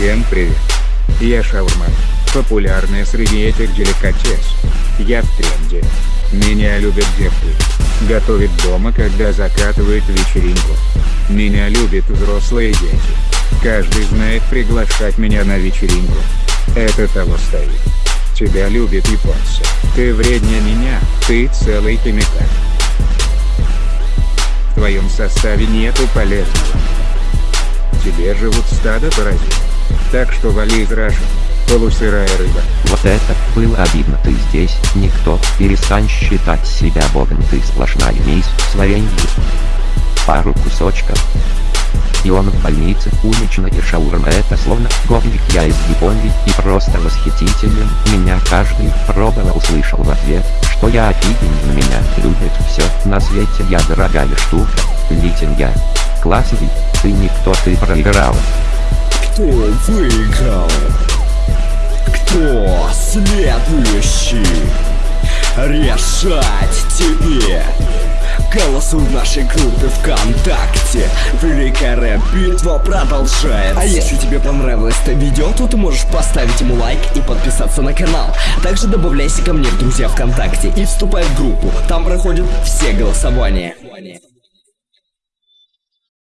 Всем привет. Я шаурма. Популярная среди этих деликатес. Я в тренде. Меня любят девки. Готовит дома, когда закатывает вечеринку. Меня любят взрослые дети. Каждый знает приглашать меня на вечеринку. Это того стоит. Тебя любят японцы. Ты вреднее меня, ты целый химикат. В твоем составе нету полезного. Тебе живут стадо паразитов. Так что вали рожи. Полусырая рыба. Вот это было обидно. Ты здесь, никто, перестань считать себя богом. Ты сплошная мисс с. Пару кусочков. И он в больнице, уличная шаурма это словно говник я из Японии и просто восхитителен. Меня каждый пробовал услышал в ответ, что я офигенно меня любит все на свете я дорогая штука. Литин я. Классный, ты никто ты проиграл. Кто выиграл? Кто следующий? Решать тебе! Голосуй в нашей группе ВКонтакте Великая рэп-битва продолжается А если тебе понравилось это видео, то ты можешь поставить ему лайк и подписаться на канал Также добавляйся ко мне в друзья ВКонтакте и вступай в группу Там проходят все голосования